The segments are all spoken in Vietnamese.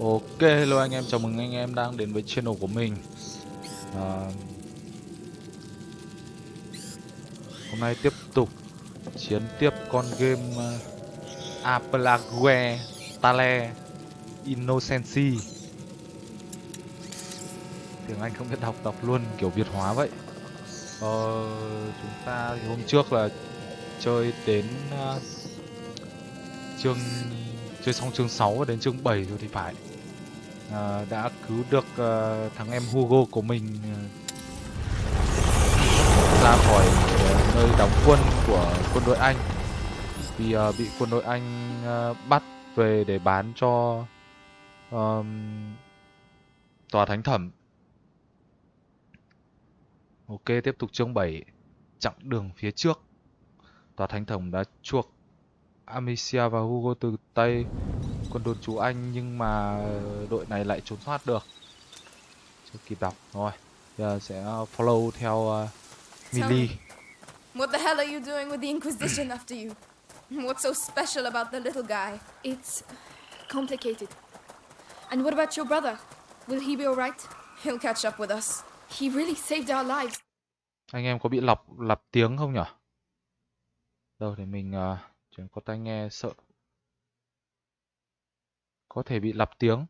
Ok, hello anh em, chào mừng anh em đang đến với channel của mình. À, Hôm nay tiếp tục chiến tiếp con game à, uh, Apelague Tale Innocency. Tiếng Anh không biết đọc, đọc luôn kiểu Việt hóa vậy. Ờ, Chúng ta hôm trước là chơi đến uh, chương chơi xong chương 6 và đến chương 7 rồi thì phải à, đã cứu được uh, thằng em Hugo của mình uh, ra khỏi uh, nơi đóng quân của quân đội Anh. Vì uh, bị quân đội Anh uh, bắt về để bán cho um, tòa thánh thẩm. Ok tiếp tục chương 7 chặng đường phía trước. Tòa thánh thẩm đã chuộc Amicia và Hugo từ tay quân đồn chú Anh nhưng mà đội này lại trốn thoát được. Chưa kịp đọc. Rồi, giờ sẽ follow theo uh, Millie. What the hell are you doing with the Inquisition after you? What's so special about the little guy? It's complicated. And what about your brother? Will he be alright? He'll catch up with us. He really saved our lives. Anh em có bị lọc lặp tiếng không nhỉ? Đâu để mình uh, chuyển có tai nghe sợ có thể bị lặp tiếng.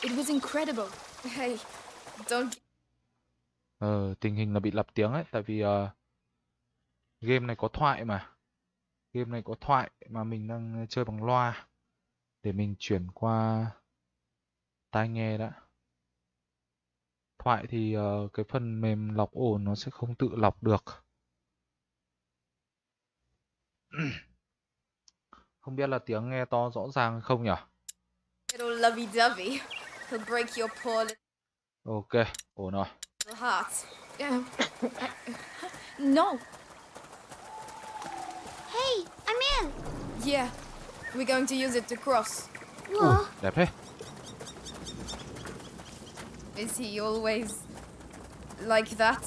It was incredible. Hey, don't Ờ, tình hình là bị lặp tiếng ấy, tại vì uh, game này có thoại mà. Game này có thoại mà mình đang chơi bằng loa. Để mình chuyển qua tai nghe đã. Thoại thì uh, cái phần mềm lọc ồn nó sẽ không tự lọc được. Không biết là tiếng nghe to rõ ràng không nhỉ? Little lovey-dovey. He'll break your poor Ok, ổn rồi. little heart. No. Hey, I'm in. Yeah, we're going to use it to cross. Whoa. Đẹp thế. Is he always like that?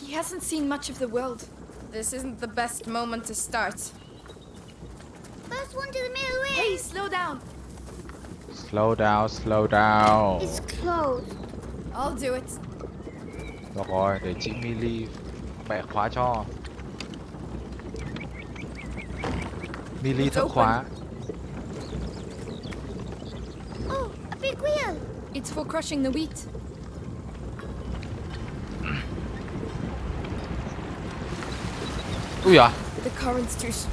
He hasn't seen much of the world. This isn't the best moment to start. First one to the middle ring. Hey, slow down. Slow down, slow down. It's closed. I'll do it. Được rồi, để chị Millie bẻ khóa cho. Millie thợ khóa. Oh, a big wheel. It's for crushing the wheat. Ui à, The current's too s-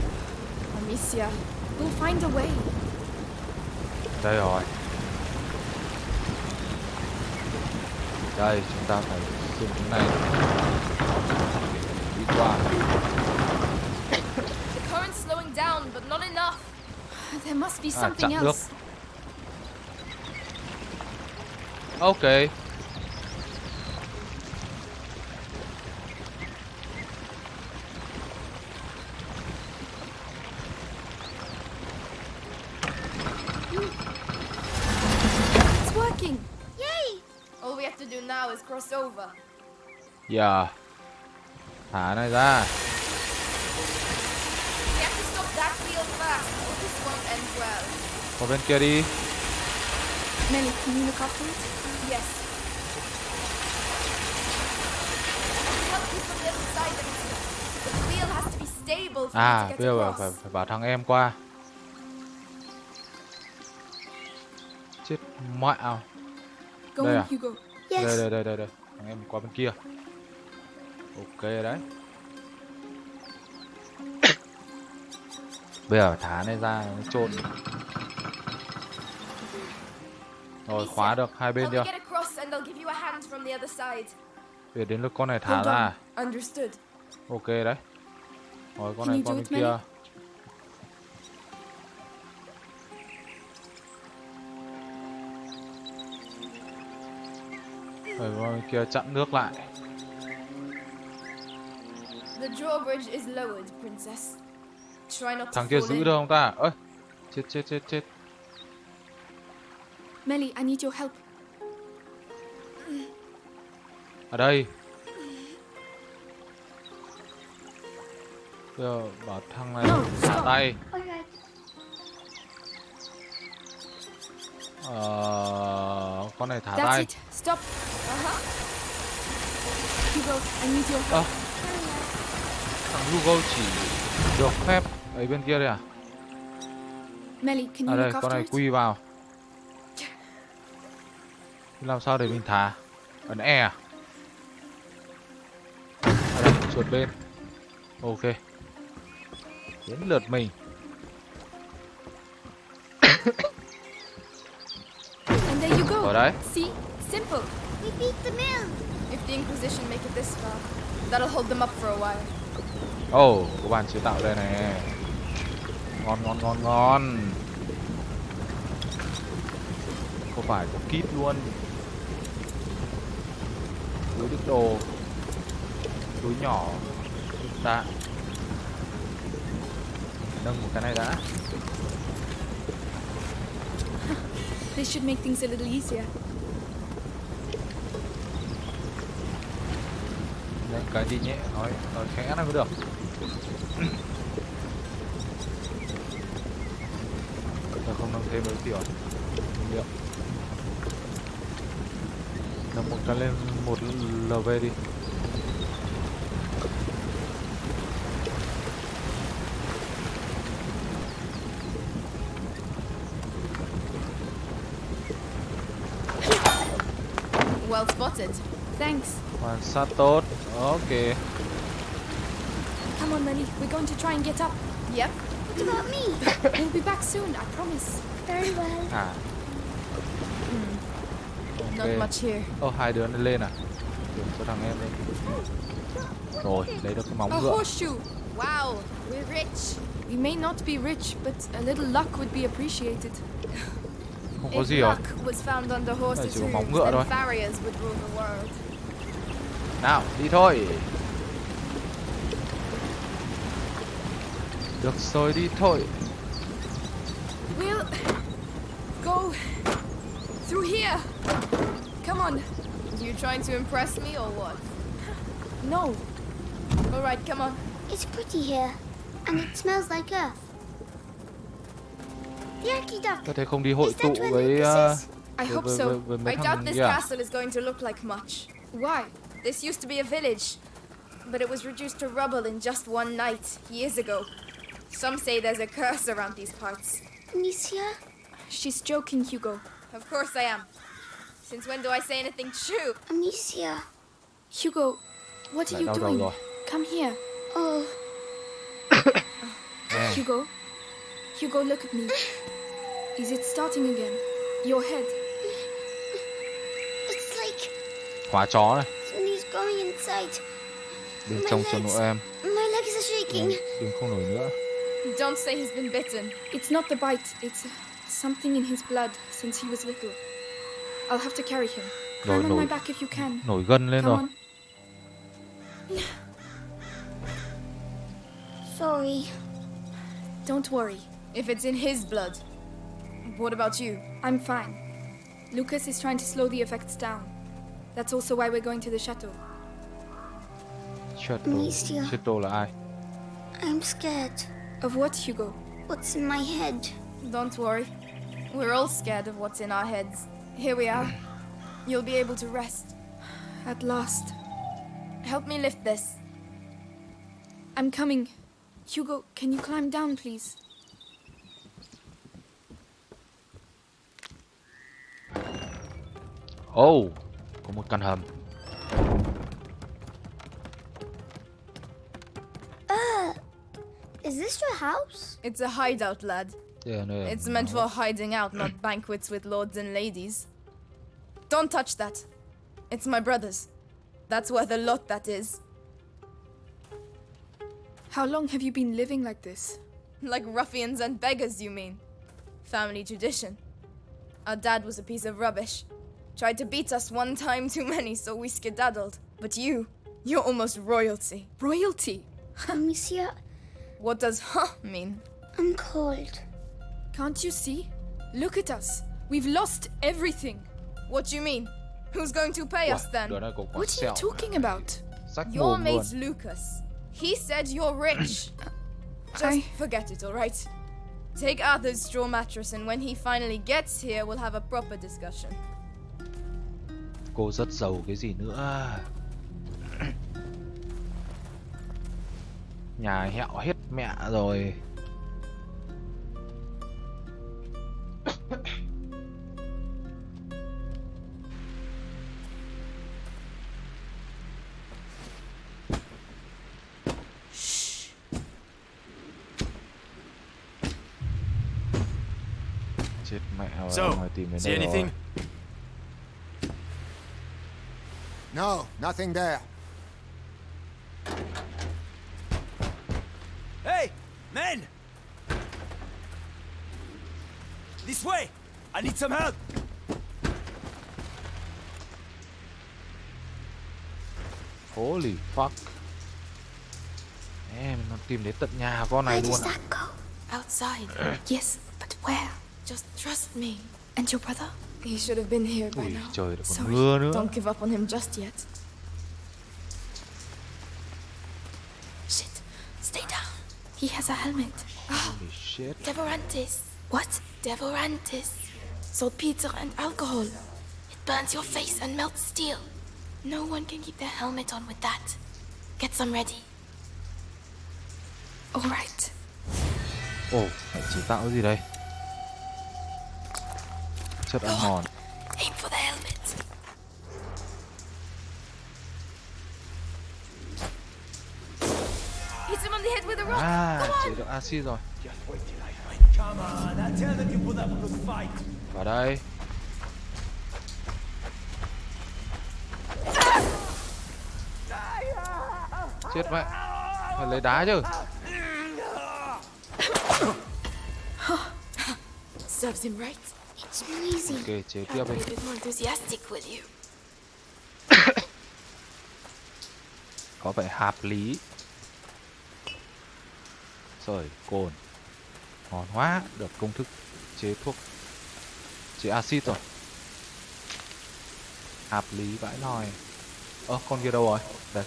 Amicia, we'll find a way. đây rồi. Đây, chúng ta phải dùng cái này. Đi qua. The current's slowing down, but not enough. There must be À, something else. Ok. It's this won't end well. Qua bên kia đi. Melly, can you look? Yes. À, bây get giờ phải, phải bảo thằng em qua. Chết. Go Đây on, à? Hugo. Yes. Đây đây đây đây đây. Thằng em qua bên kia. Ok đấy. Bây giờ thả này ra nó trộn. Rồi khóa được hai bên chưa? Để đến lượt con này thả ra. Ok đấy. Rồi con này do bên kia. Rồi qua bên kia chặn nước lại. Thằng kia giữ được không ta? Ơi. Chết chết chết chết. Melly, I need your help. Ở đây. Bây giờ bảo thằng này thả stop. tay. Ờ, con này thả That's tay. it. Stop. Uh-huh. Hugo, I need your Ơ, thằng Hugo chỉ được phép ấy bên kia đây à? Melly, can you À đây, con này quy vào. Làm sao để mình thả? Ấn E à? À đây, chuột bên. Ok. Đến lượt mình. Ở đấy. See? Simple. We beat the mill. If the Inquisition make it this far, that'll hold them up for a while. Oh, có bàn chế tạo đây này. Ngon ngon ngon ngon. Có phải có kit luôn. Túi đựng đồ. Túi nhỏ. Đạn. Nâng một cái này đã. This should make things a little easier. Nâng cái gì nhẹ, nói nói khẽ nó mới được. Tôi không nâng thêm mấy tiểu Liệu. Nâng một cái lên một LV đi. Well spotted. Thanks. Quan sát tốt. Ok. Come on, Melly. We're going to try and get up. Yep. What about me? We'll be back soon, I promise. Very well. À. Not Ok. much here. Oh, hai đứa lên à? Điểm cho thằng em lên. Rồi, lấy được cái móng A ngựa. horseshoe. Wow, we're rich. We may not be rich, but a little luck would be appreciated. Không có If gì rồi. luck was found under horses' chỉ có móng hooves, ngựa then thôi. farriers would rule the world. Nào, đi thôi. Được rồi, đi thôi. We'll go through here. Come on. You trying to impress me or what? No. All right, come on. It's pretty here, and it smells like earth. Có thể không đi hội tụ với uh, với, hope với, so. với, với mấy I doubt thằng this kia. à? castle is going to look like much. Why? This used to be a village, but it was reduced to rubble in just one night, years ago. Some say there's a curse around these parts. Amicia? She's joking, Hugo. Of course I am. Since when do I say anything true? Amicia. Hugo, what are Lại you đau đầu doing? rồi. Come here. Oh, Nè, Hugo. Hugo, look at me. Is it starting again? Your head. it's like khóa chó này. Somebody's growing inside. Bên My trong chân legs. em. My legs are shaking. Đừng không nổi nữa. Don't say he's been bitten. It's not the bite, it's uh, something in his blood since he was little. I'll have to carry him. Rồi, Climb on my back if you can. Nổi gân lên Come rồi. on. Sorry. Don't worry. If it's in his blood. What about you? I'm fine. Lucas is trying to slow the effects down. That's also why we're going to the chateau. Shadow. Amicia. Shadow là ai? I'm scared. Of what, Hugo? What's in my head? Don't worry. We're all scared of what's in our heads. Here we are. You'll be able to rest. At last. Help me lift this. I'm coming. Hugo, can you climb down, please? Oh, có một căn hầm. Ah, is this your house? It's a hideout, lad. Đây là nơi It's meant for hiding out, not banquets with lords and ladies. Don't touch that. It's my brother's. That's worth a lot, that is. How long have you been living like this? Like ruffians and beggars, you mean? Family tradition. Our dad was a piece of rubbish. Tried to beat us one time too many, so we skedaddled. But you, you're almost royalty. Royalty! Uh, Amicia, What does huh mean? I'm cold. Can't you see? Look at us. We've lost everything. What do you mean? Who's going to pay us then? đứa này có quả What are you talking about? Your mồm luôn. mate Lucas. He said you're rich. Just I- forget it, alright? Take Arthur's straw mattress, and when he finally gets here, we'll have a proper discussion. Cô rất giàu cái gì nữa. Nhà hẹo hết mẹ rồi. Chết mẹ rồi, So, see đây rồi. No, nothing there. Hey, men! This way! I need some help! Holy fuck. Em nó tìm đến tận nhà con này Where luôn does à. that go? Outside. yes, but where? Just trust me. And your brother? He should have been here by Ui now. trời đã còn Sorry, mưa nữa. Don't give up on him just yet. Shit. Stay down. He has a helmet. Holy shit. Devorantis. What? Devorantis. Saltpeter and alcohol. It burns your face and melts steel. No one can keep their helmet on with that. Get some ready. All right. Ồ, lại chế tạo gì đây? With a rock. À, chế được axit rồi. Vào đây. Chết mẹ. Phải lấy đá chứ. Serves him right. Ok, chế tiếp đi. Có vẻ hợp lý. Rồi, cồn. Ngon quá, được công thức chế thuốc chế axit rồi. Hợp lý vãi nòi. Ơ, con kia đâu rồi? Đây.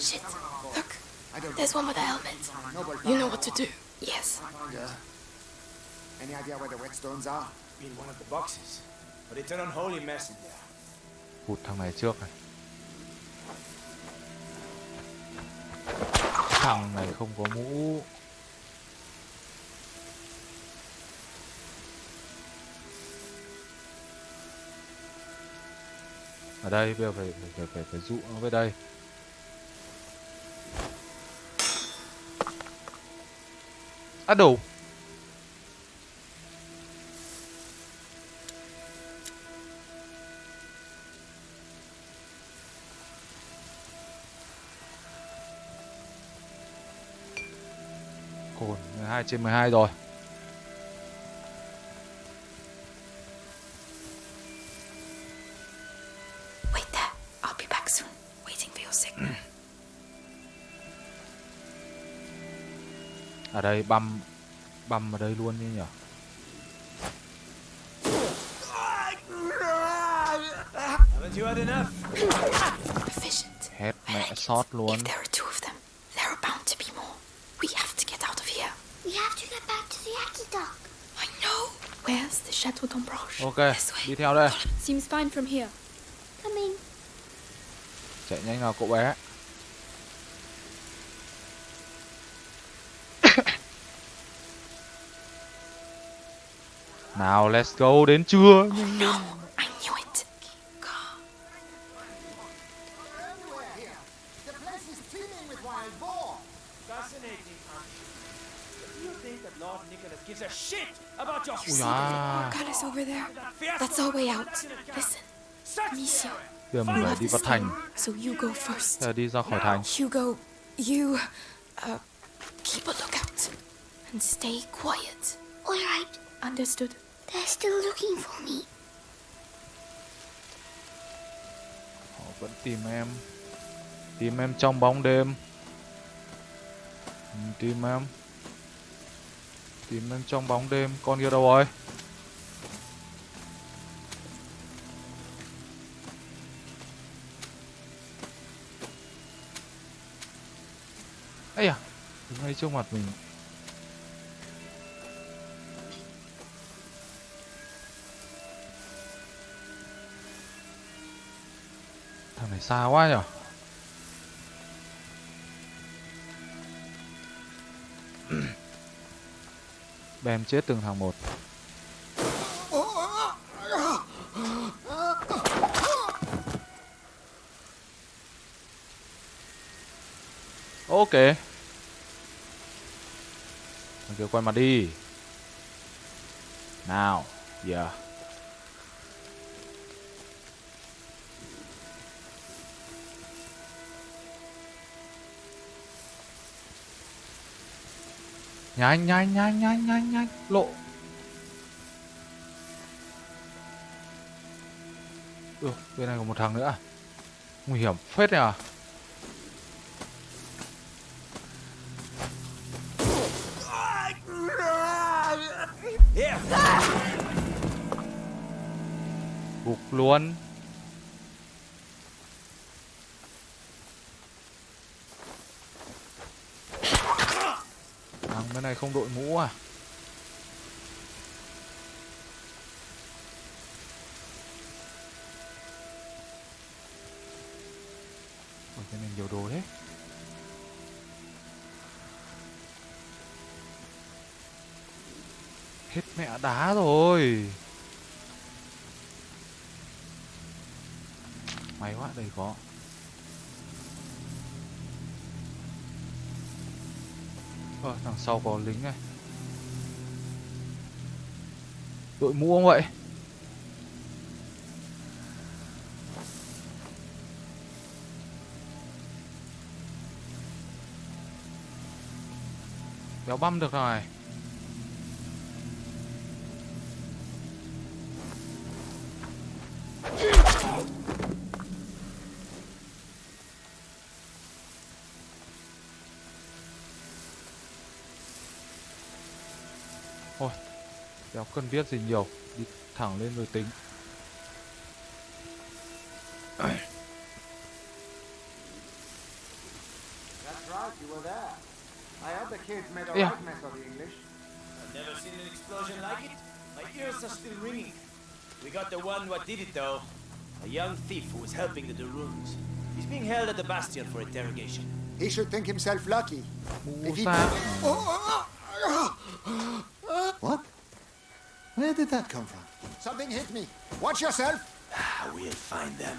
Shit. Look. There's one with a helmet. You know what to do. Yes. Yeah. Any idea where the whetstones are? In one of the boxes. But it's an unholy mess in there. Hụt thằng này trước này. Thằng này không có mũ. Ở đây bây giờ phải phải phải phải, phải dụ nó về đây. À đủ. 12 trên 12 rồi. Wait there. I'll be back soon. Waiting for your signal. Ở đây băm băm ở đây luôn đi nhỉ. Haven't you had enough? Efficient. Hết mẹ sót luôn. If there are two of them, there are bound to be more. We have to get out of here. We have to get back to the Aki dock. I know. Where's the Chateau d'Ambroche? Ok, đi theo đây. Seems fine from here. Coming. Chạy nhanh nào cậu bé. Nào, let's go đến chưa? Lên. No, Giờ mình phải đi vào thành. stone, so you go first. Bây giờ đi ra khỏi thành. Hugo, you uh, keep a lookout and stay quiet. All right. Understood? They're still looking for me. Họ vẫn tìm em. Tìm em trong bóng đêm. Ừ, Tìm em. Tìm em trong bóng đêm. Con kia đâu rồi? ấy à đứng ngay trước mặt mình. Thằng này xa quá nhở? Bèm chết từng thằng một. Ok. Thằng kia quay mặt đi. Nào Yeah Nhanh nhanh nhanh nhanh nhanh nhanh. Lộ. Ừ, bên này còn một thằng nữa? À? Nguy hiểm phết này à? Luôn. Thằng bên này không đội mũ à? Ôi bên này nhiều đồ thế, Hết mẹ đá rồi. Đây có Ờ, đằng sau có lính này. Đội mũ không vậy? Đéo băm được rồi. Béo cần biết gì nhiều Đi thẳng lên rồi tính That's right, you were there. I heard the kids made a Yeah. right mess of the English. I've never seen an explosion like it. My ears are still ringing. We got the one what did it though. A young thief who was helping the Daruns. He's being held at the Bastion for interrogation. He should think himself lucky. If he- xa What? Oh, oh, oh! Where did that come from? Something hit me. Watch yourself. Ah, we'll find them.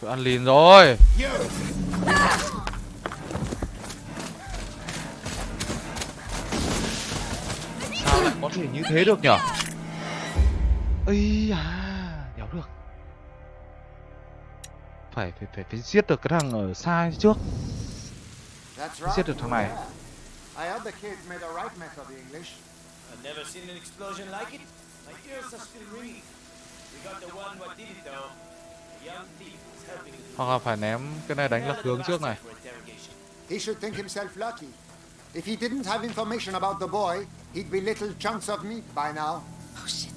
Cứ ăn lìn rồi! Sao lại có thể như thế được nhở Ây à Đéo được Phải phải phải phải giết được cái thằng ở xa trước Giết được thằng này. I heard the kids made a right mess of the English. I've never seen an explosion like it. My ears are still ringing. We got the one what did it though. Young thief helping. Hoặc là phải ném cái này đánh lạc the hướng trước này. He should think himself lucky. If he didn't have information about the boy, he'd be little chunks of meat by now. Oh shit.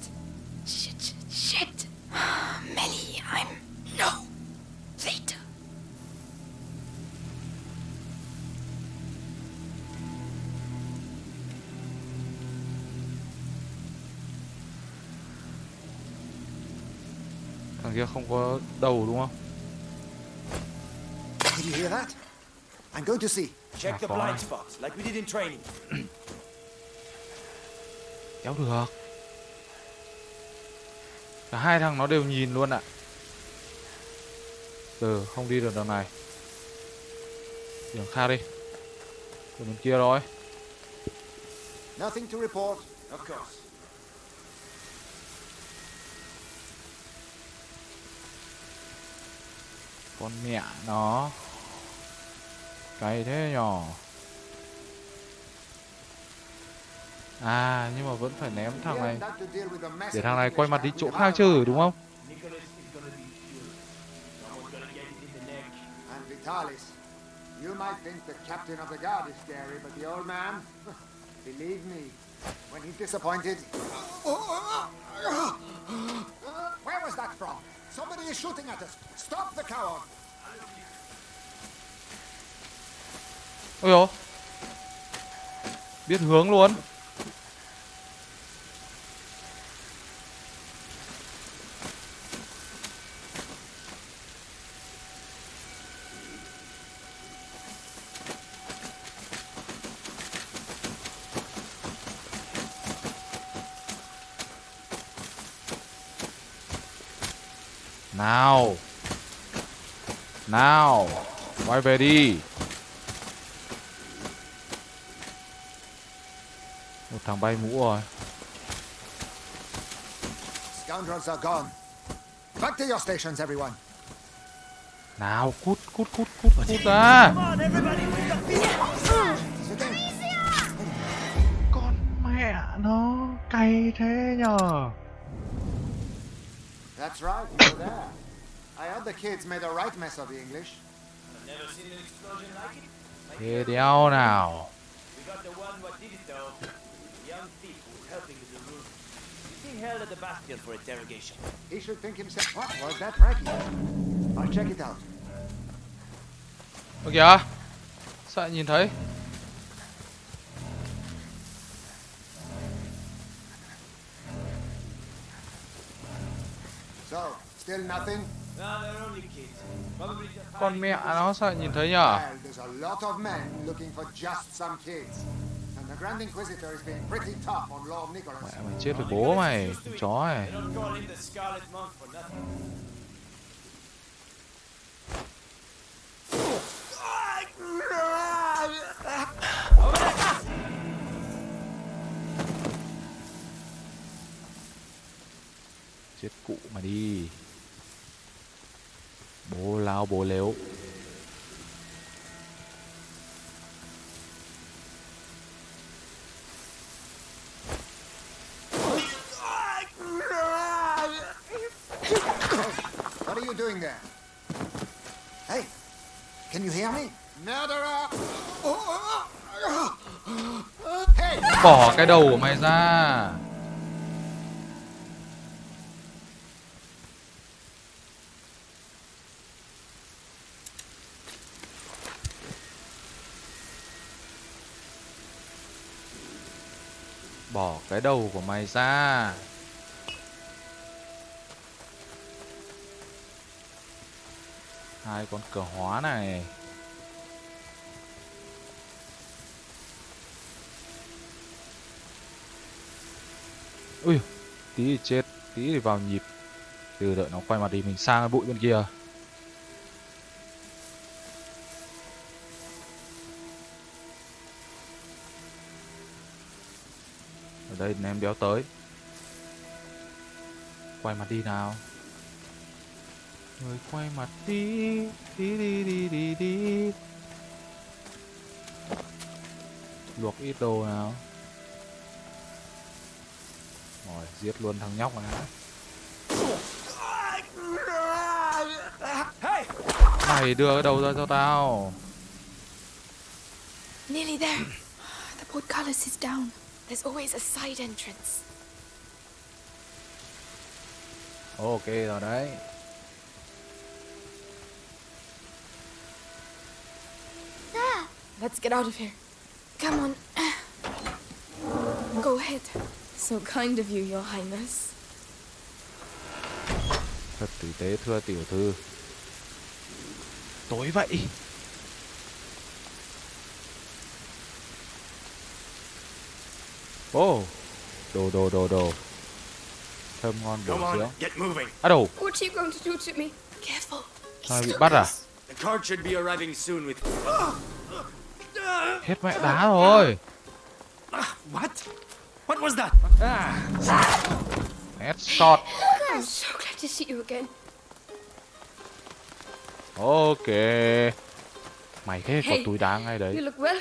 Shit, shit, shit. Melly, I'm kia không có đầu đúng không Did you hear that? I'm going to see. Check the fine. blind spots like we did in training. Kéo được Cả hai thằng nó đều nhìn luôn ạ Từ không đi được đường này Đường khác đi Đường bên kia rồi Nothing to report. Of course. Con mẹ nó Cày thế nhỏ À nhưng mà vẫn phải ném thằng này Để thằng này quay mặt đi chỗ khác chứ đúng không Nicholas is gonna be killed. Someone's gonna get it in the neck. And Vitalis. You might think the captain of the guard is scary, but the old man, believe me, when he's disappointed. Where was that from? Somebody is shooting at us. Stop the coward. Ôi dồi Biết hướng luôn Nào. Nào. Quay về đi. Một thằng bay mũ rồi. Scoundrels are gone. Back to your stations, everyone. Nào, cút, cút, cút, cút, cút ra. Come on, everybody, with the feet! Sitting. Con mẹ nó cay thế nhờ. That's right, you were there. I heard the kids made a right mess of the English. I've never seen an explosion like it. My Thế are đéo nào. We got the one what did it though. A young thief who was helping with the room. He's being held at the bastion for interrogation. He should think himself. What was that racket? I'll check it out. Ơ kìa. Sao lại nhìn thấy? So, still nothing? Con mẹ nó sao lại nhìn thấy nhở? Mẹ mày chết với bố mày, chó này. Chết cụ mà đi. Bố lao bố lếu. What are you doing there? Hey, can you hear me? Murderer! Hey! Bỏ cái đầu của mày ra. Bỏ cái đầu của mày ra. Hai con cờ hóa này. Ui, tí thì chết, tí thì vào nhịp. Từ đợi nó quay mặt đi mình sang bụi bên kia. Đây ném béo tới. Quay mặt đi nào. Người quay mặt đi, đi đi đi đi đi. Luộc ít đồ nào. Rồi, giết luôn thằng nhóc này. Hey! Mày đưa cái đầu ra cho tao. Nearly there. The portcullis is down. There's always a side entrance. Ok alright. There. Let's get out of here. Come on. Go ahead. So kind of you, Your Highness. Thật tử tế thưa tiểu thư. Tối vậy. Ô, đồ đồ đồ đồ. Thơm ngon bổ dưỡng. on, get moving. À đồ, What are you going to do to me? Careful. sao bị bắt à? The card should be arriving soon with. Hết mẹ đá rồi. What? What was that? Headshot. I'm so glad to see you again. Ok. Mày thế có Hey, túi đá ngay You đấy. look well.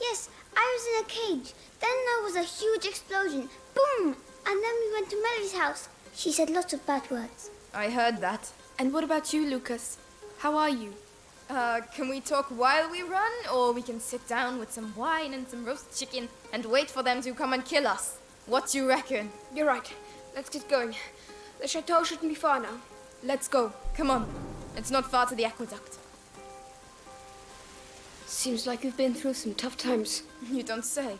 Yes, I was in a cage. Then there was a huge explosion. Boom! And then we went to Melly's house. She said lots of bad words. I heard that. And what about you, Lucas? How are you? Uh, can we talk while we run, or we can sit down with some wine and some roast chicken and wait for them to come and kill us? What do you reckon? You're right. Let's get going. The chateau shouldn't be far now. Let's go. Come on. It's not far to the aqueduct. Seems like you've been through some tough times. You don't say.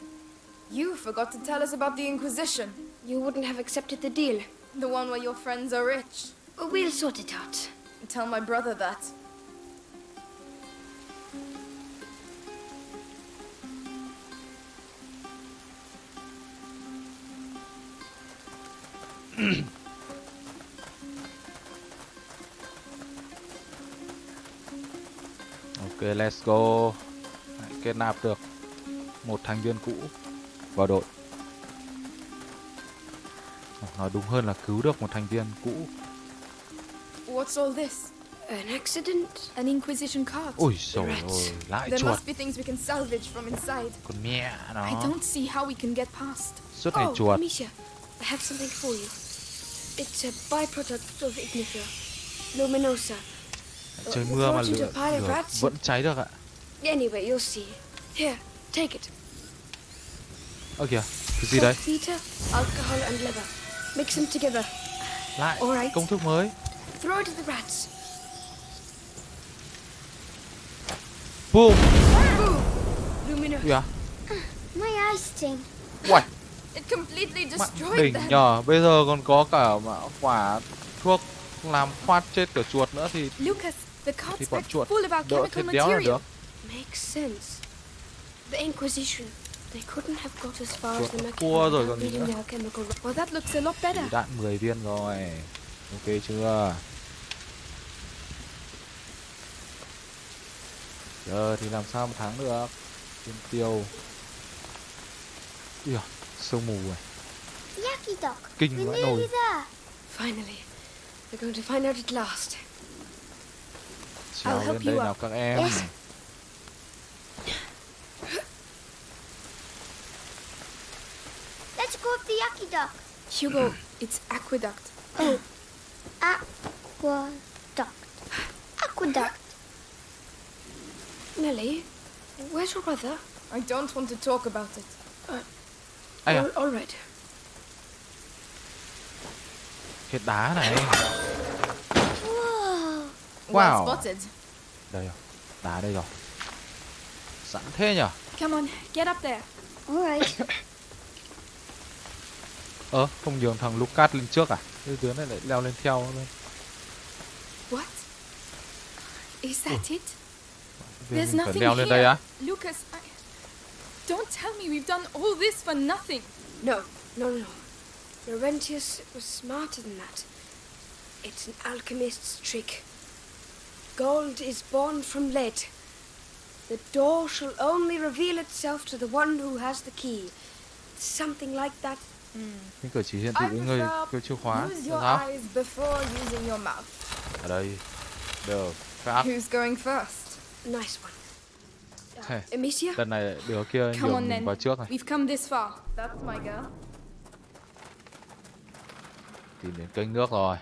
You forgot to tell us about the Inquisition. You wouldn't have accepted the deal. The one where your friends are rich. We'll sort it out. Tell my brother that. ok let's go kết nạp được một thành viên cũ vào đội. Nói đúng hơn là cứu được một thành viên cũ. What's all this? An accident? An Inquisition card? Ôi trời Rats. ơi, lại There chuột. must be things we can salvage from inside. Con mẹ I nó. don't see how we can get past. Suốt ngày oh, chuột. Amicia, I have something for you. It's a byproduct of ignifer. Luminosa. Trời mưa mà lửa, a pile of lửa rats. vẫn cháy được ạ. Anyway, you'll see. Here, take it. Ơ kìa, cái gì đấy? Alcohol, and liver. Mix them together. Lại Alright. công thức mới. Throw it at the rats. Boom. Luminosa. Kìa. My eyes sting. Uầy, It completely destroyed đỉnh them. nhờ. Bây giờ còn có cả mà quả thuốc làm phát chết cả chuột nữa thì Lucas, the thì bọn chuột full of our đỡ chemical thịt béo là được. Makes sense. The Inquisition. They couldn't have got as far as the Chuột Mercury cua rồi còn gì nữa. their chemical Well, that looks a lot better. Thì đạn 10 viên rồi. Ok chưa? Giờ thì làm sao mà thắng được? Tiên tiêu. Ui à, sương mù Doc. Kinh vãi nồi. Finally. We're going to find out at last. Trèo help lên đây you nào up. các em. Yes. Let's go up the Yucky. Hugo, it's aqueduct. Oh, aqueduct. Aqueduct. Nellie, where's your brother? I don't want to talk about it. Ai à, All, all right. cái đá này. Whoa. Wow. Well spotted. Đây rồi. Đá đây rồi. Sẵn thế nhở? Come on, get up there. All right. Ơ, không nhường thằng Lucas lên trước à? Cái đứa này lại leo lên theo luôn. What? Is that it? Vì There's nothing leo lên here. đây á? Lucas, I... Don't tell me we've done all this for nothing. No, no, no. Laurentius was smarter than that. It's an alchemist's trick. Gold is born from lead. The door shall only reveal itself to the one who has the key. Something like that. Những cử chỉ hiện thị với người kêu chìa khóa. Use Được your không? eyes before using your mouth. Ở đây. Được. Khác. Who's going first? Nice one. Hey. Amicia? Lần này đứa kia Come nhường on mình then. vào trước này. We've come this far. That's my girl. Tìm đến kênh nước rồi.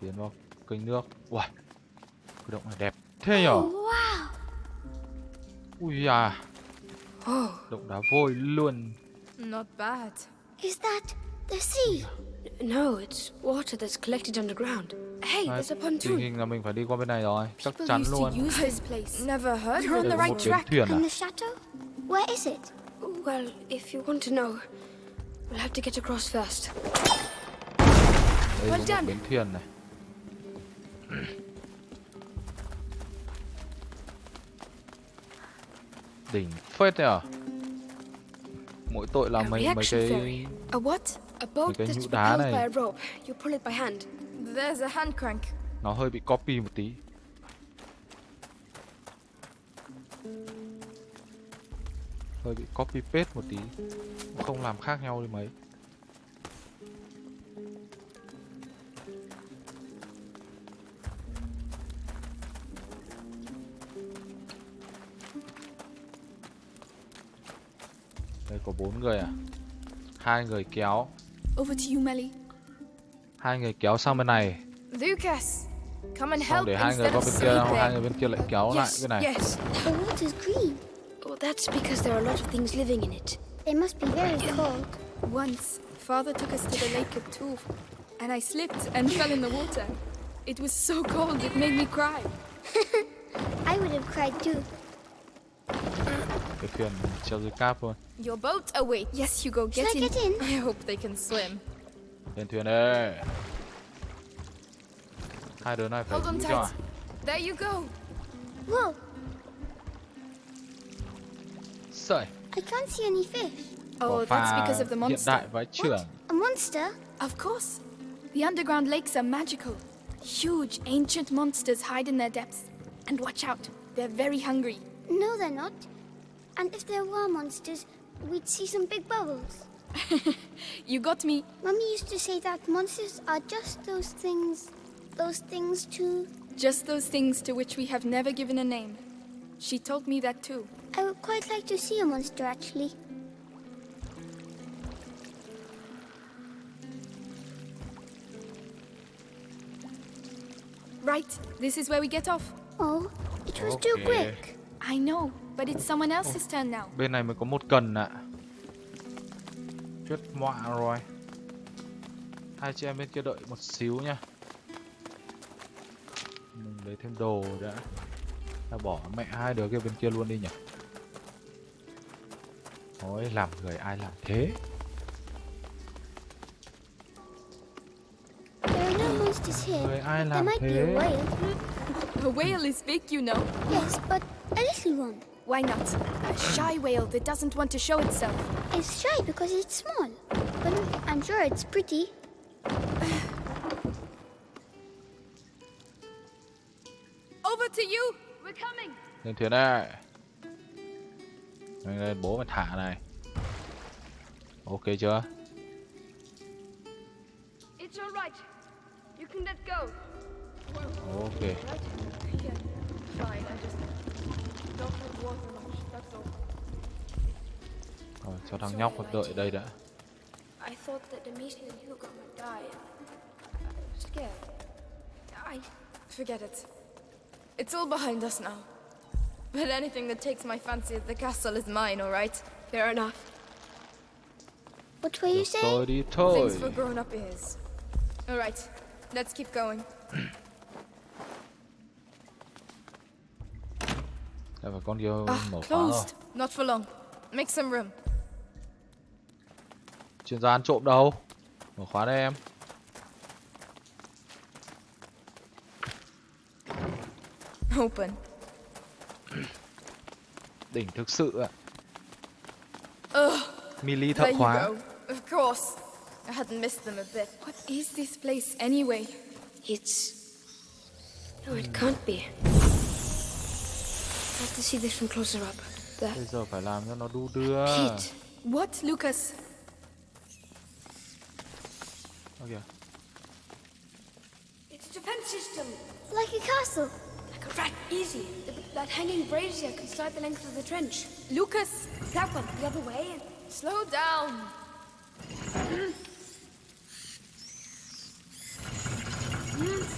Tiến vào kênh nước. Uầy. Cái động này đẹp. Thế nhở? Wow. Ui à. Oh, Động đá vôi luôn. Not bad. Is that the sea? no, it's water that's collected underground. Hey, there's a pontoon. hình là mình phải đi qua bên này rồi. Chắc People chắn used luôn. to use this place. Never heard You're on the right có một before. bến track. And the chateau? Where is it? Well, if you want to know, we'll have to get across first. Đây Well có done. bến thuyền này. Đỉnh phết đấy à? Mỗi tội là mấy mấy cái boat cái nhũ đá này. nó hơi bị copy một tí. Hơi bị copy paste một tí. Không làm khác nhau đi mấy. Đây có bốn người à? Hai người kéo, Over to you, Melly. hai người kéo sang bên này, Lucas, come and help để hai người qua bên kia, xong hai người bên kia lại kéo lại yes, bên này. yes. The water's green. Well, that's because there are a lot of things living in it. They must be very cold. Once, Father took us to the lake at Tours, and I slipped and fell in the water. It was so cold it made me cry. I would have cried too. Cái thuyền treo dưới cáp luôn. Your boat awaits. Yes, Hugo, get Should I get in? I hope they can swim. Lên thuyền đây. Hai đứa này phải Hold on giữ cho à? tight. There you go. Whoa, Sợi. I can't see any fish. Oh, that's because of the hiện monster. đại vãi trưởng. A monster? Of course. The underground lakes are magical. Huge, ancient monsters hide in their depths. And watch out, They're very hungry. No, they're not. And if there were monsters, we'd see some big bubbles. You got me. Mummy used to say that monsters are just those things. Those things too. Just those things to which we have never given a name. She told me that too. I would quite like to see a monster actually. Right, this is where we get off. Oh, it was too quick. I know, but it's someone else's turn now. Bên này mới có một cần ạ. Chết mọa rồi. Hai chị em bên kia đợi một xíu nha. Mình lấy thêm đồ đã. Ta bỏ mẹ hai đứa kia bên kia luôn đi nhỉ. Ôi, làm người ai làm thế? Người ai làm thế? whale. A whale is big, you know. Yes, but a little one. Why not? A shy whale that doesn't want to show itself. It's shy because it's small. But I'm sure it's pretty. Over to you! We're coming! Lên thuyền đây. Lên lên bố mày thả này. Ok chưa? It's all right. You can let go. Ok. Right? Yeah. Fine. I just Rồi, cho thằng nhóc đợi đây đã. I thought that Demeter and Hugo might die. I was scared. I Forget it. It's all behind us now. But anything that takes my fancy at the castle is mine, alright? fair enough. What were you Được saying? rồi đi thôi. Things for grown up ears. Alright, let's keep going. Đây phải con kia Ah, mở khóa rồi. closed. Not for long. Make some room. Chuyên gia ăn trộm đâu? Mở khóa đây em. Open. Đỉnh thực sự ạ. Ugh, Mili thợ khóa. Of course. I hadn't missed them a bit. What is this place anyway? It's. No, it can't be. I have to see this from closer up. There. Bây giờ phải làm cho nó đu đưa. Pete. What, Lucas? Ơ kìa. It's a defense system. Like a castle. Like a rat. Easy. Th- That hanging brazier can slide the length of the trench. Lucas! That one, the other way. Slow down. Hmm.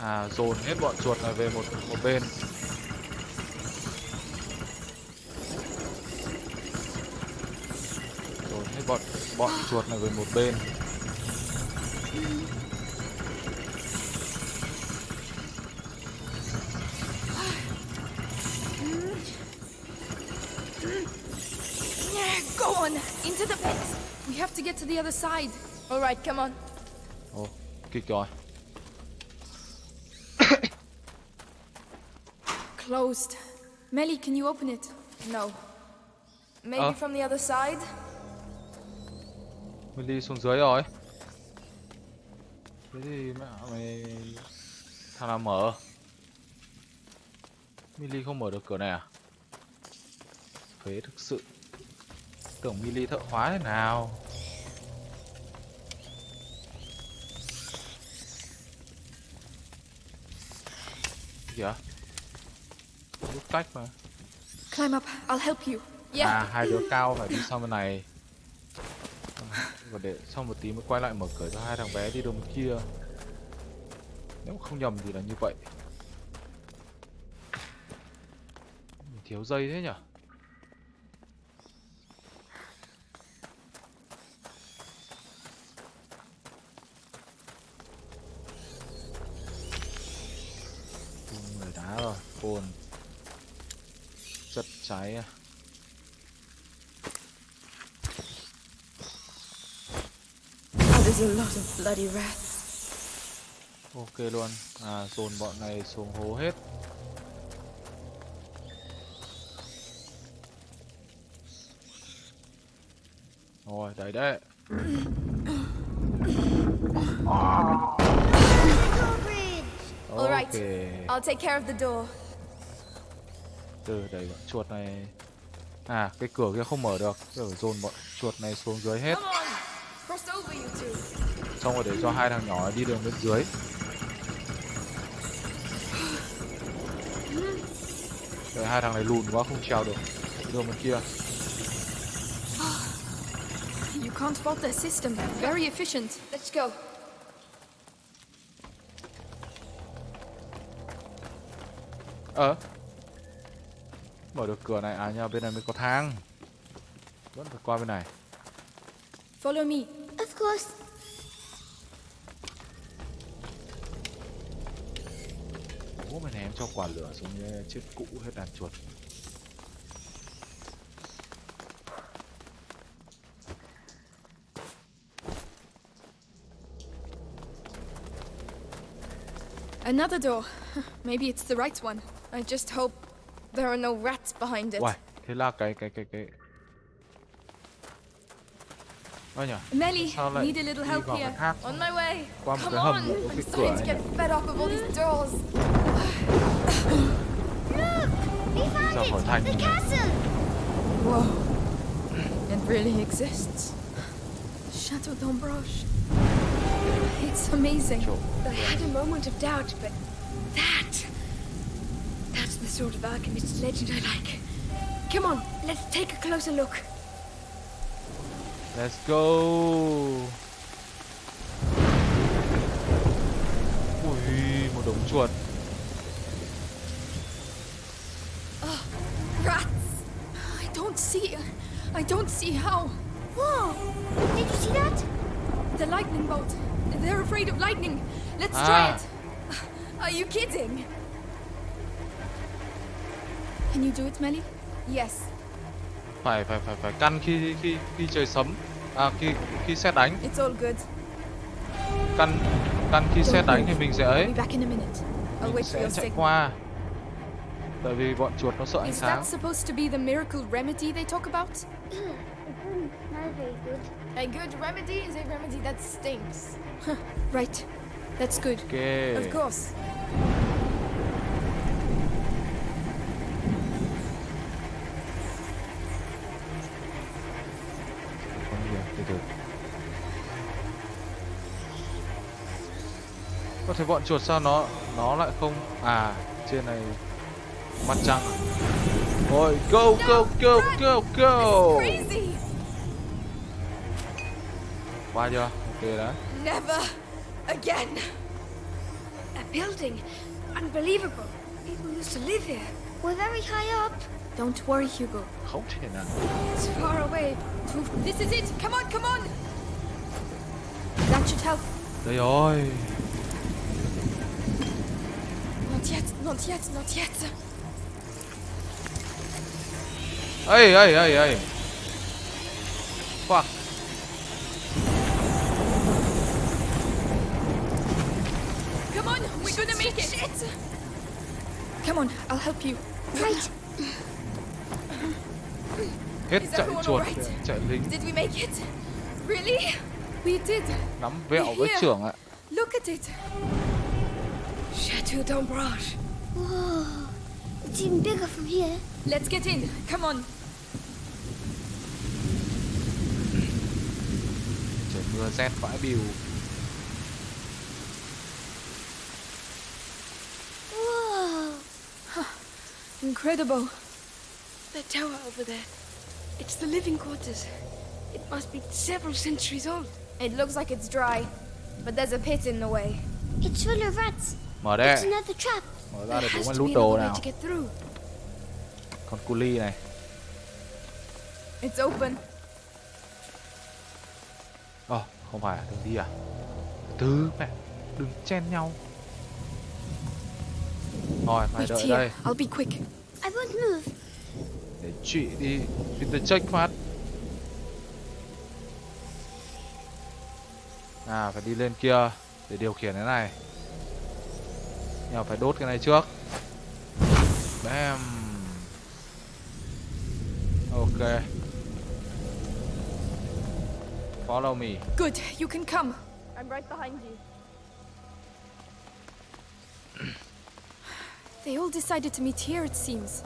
À dồn hết bọn chuột này về một một bên. Dồn hết bọn bọn chuột này về một bên. Yeah, go on! Into the pit! We have to get to the other side. Alright, come on. Ồ, kịch rồi. Closed. Melly, can you open it? No. Maybe Uh. from the other side? Mili xuống dưới rồi. Thế thì mẹ mày thằng nào mở? Mili không mở được cửa này à? Phế thực sự. Tưởng Mili thợ hóa thế nào? Kìa. Rút cách mà. Climb up, I'll help you. Yeah. À, hai đứa cao phải đi sang bên này. Và để sau một tí mới quay lại mở cửa cho hai thằng bé đi đường bên kia. Nếu không nhầm thì là như vậy. Mình thiếu dây thế nhở? Tung người đá rồi, cồn Chất cháy à That is a lot of bloody rats. Ok luôn À dồn bọn này xuống hố hết Rồi đấy đấy. Ok. I'll take care of the door. Từ đẩy bọn chuột này. À, cái cửa kia không mở được. Phải dồn bọn chuột này xuống dưới hết. Xong rồi để cho hai thằng nhỏ đi đường bên dưới. Để hai thằng này lùn quá không trèo được. Đường bên kia. You can't fault their system. Very efficient. Let's go. Ờ. Mở được cửa này. À nhờ bên này mới có thang. Vẫn phải qua bên này. Follow me. Of course. Ném cho quả lửa xuống như chết cụ hết đàn chuột. Another door. Maybe it's the right one. I just hope there are no rats behind it. Uầy, thế là cái cái cái cái Ơ nhỉ, Melly, sao lại need a little help here. On my way. qua một Come cái hầm on. I'm starting to get fed up of all these doors. The castle! Whoa. It really exists. Chateau d'Ambrage. It's amazing. Chỗ I had a moment of doubt, but that. That's the sort of alchemist legend I like. Come on, let's take a closer look. Let's go Ui, một đống chuột see how. Whoa! Did you see that? The lightning bolt. They're afraid of lightning. Let's Ah. try it. Are you kidding? Can you do it, Melly? Yes. Phải phải phải phải căn khi khi khi trời sấm À khi khi xét đánh It's all good. Căn căn khi xét đánh thì mình sẽ ấy I'll be back in a minute. I'll Mình wait for sẽ your chạy signal. qua Tại vì bọn chuột nó sợ ánh Is sáng that supposed to be the miracle remedy they talk about? Not very good. A good remedy is a remedy that stinks. Right. That's good. Ok Of course. Có thể bọn chuột sao nó nó lại không À trên này Mặt trăng? Ôi go go go go go Crazy! Qua chưa Ok đã Never again. A building. Unbelievable. People used to live here. We're very high up. Don't worry, Hugo. Nào It's far away. This is it. Come on, come on. That should help. Đây rồi Not yet, not yet, not yet. Ê ê ê ê Fuck Come on, we're gonna make it. Come on, I'll help you. Right. Hết Is everyone chuột alright? Lính Did we make it? Really? We did. Nắm vẹo với Here. trưởng ạ Look at it. Chateau d'Ambrage. Whoa. It's even bigger from here. Let's get in. Come on. Trời mưa rét vãi bìu Incredible. The tower over there. It's the living quarters. It must be several centuries old. It looks like it's dry, but there's a pit in the way. It's full of rats. Mở It's đây another trap. Mở ra để There bố has mày to be lút đồ nào to get through. Con cu ly này It's open. Ờ không phải đừng đi à Từ mẹ Đừng chen nhau Rồi mày Wait đợi here. đây I'll be quick. I won't move. Để chị đi Intercheck phát À phải đi lên kia Để điều khiển cái này Nhưng phải đốt cái này trước Bam Ok Follow me Good, you can come. I'm right behind you. They all decided to meet here, it seems.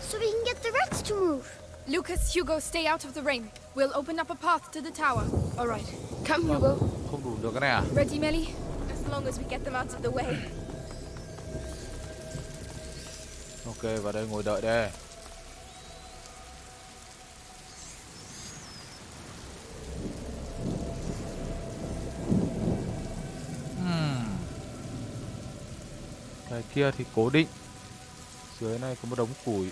So we can get the rats to move. Lucas, Hugo, stay out of the rain. We'll open up a path to the tower. All right. Come, Hugo. Không đủ được này à? Ready, Melly? As long as we get them out of the way. Ok, vào đây ngồi đợi đây. Kia thì cố định. Dưới này có một đống củi.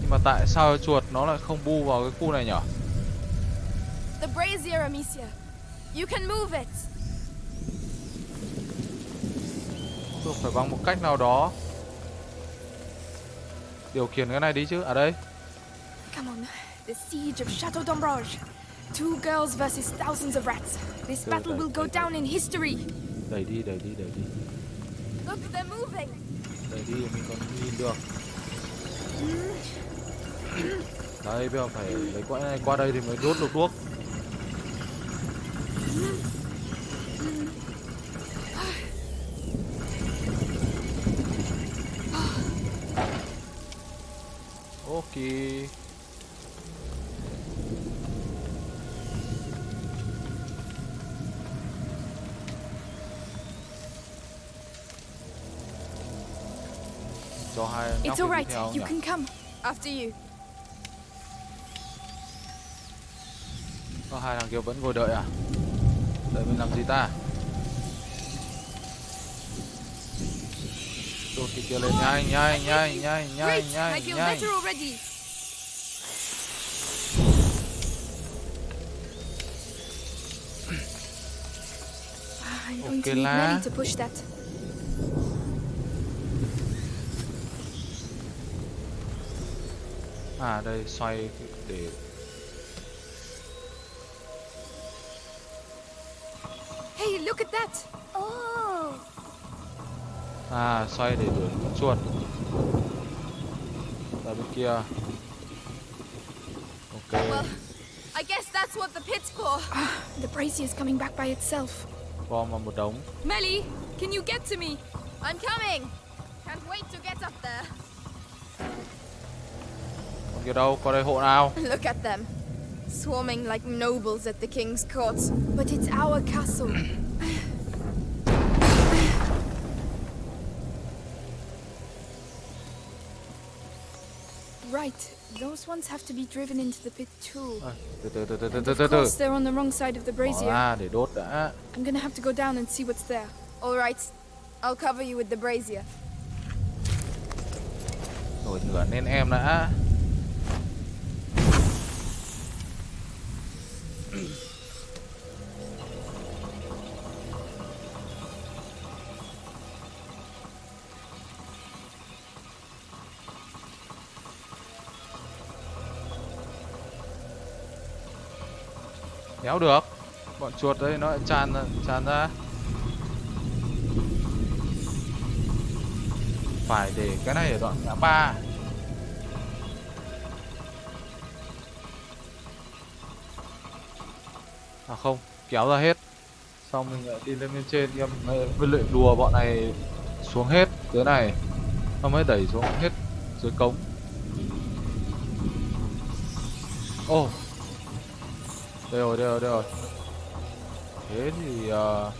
Nhưng mà tại sao chuột nó lại không bu vào cái khu này nhở? The brazier, Amicia. You can move it. Tôi phải bằng một cách nào đó điều khiển cái này đi chứ. À đây. Come on. The siege of Chateau d'Ombrage. Two girls versus thousands of rats. This battle will go, down in history. Đẩy đi, đẩy đi, đẩy đi. Look, they're moving. Đẩy đi mình còn nhìn được. Đấy, bây giờ phải lấy quãng này qua đây thì mới đốt được đuốc. It's all right. You can come. After you. Có hai thằng kia vẫn ngồi đợi à? Đợi mình làm gì ta? Đốt cái kia lên nhanh nhanh nhanh nhanh nhanh nhanh nhanh. Okay la. Melly to push that. À đây xoay để Hey, look at that. Oh. à xoay để đuổi con chuột. Ra bên kia. Ok. Well, I guess that's what the pit's for. The brazier is coming back by itself. Bom vào một đống. Melly, can you get to me? I'm coming. Can't wait to get up there. Con kia đâu? Qua đây hộ nào? Look at them. Swarming like nobles at the king's court. But it's our castle. Right, those ones have to be driven into the pit too. À, từ từ từ từ từ And từ of từ từ. course, they're on the wrong side of the brazier. ra để đốt đã. I'm gonna have to go down and see what's there. All right. I'll cover you with the brazier. Nổi lửa lên em đã. Đéo được. Bọn chuột đây nó lại tràn ra- tràn ra. Phải để cái này ở đoạn ngã ba. À không, kéo ra hết. Xong mình lại đi lên bên trên em với luyện đùa bọn này xuống hết dưới này. Nó mới đẩy xuống hết dưới cống. Ô oh. Đây rồi, đây rồi, đây rồi Thế thì ờ,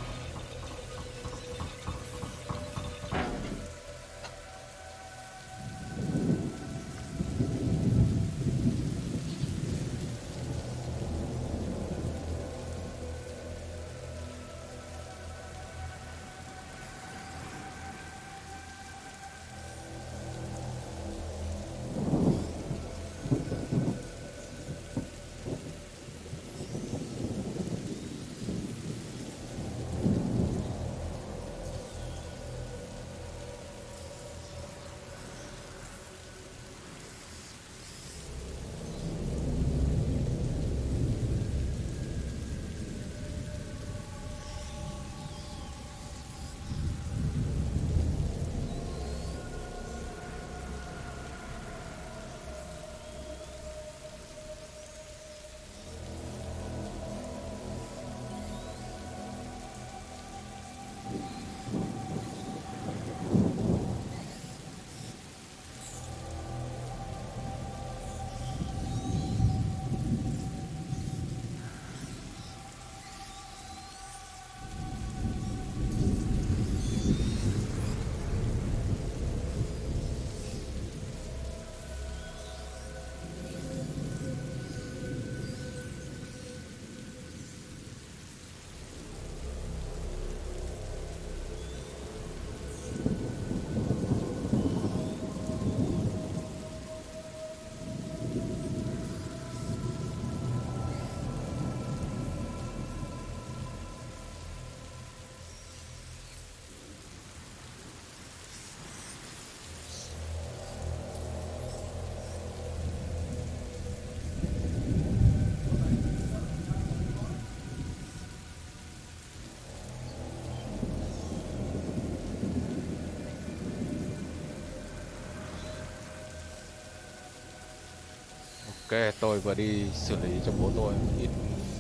Ok, tôi vừa đi xử lý cho bố tôi ít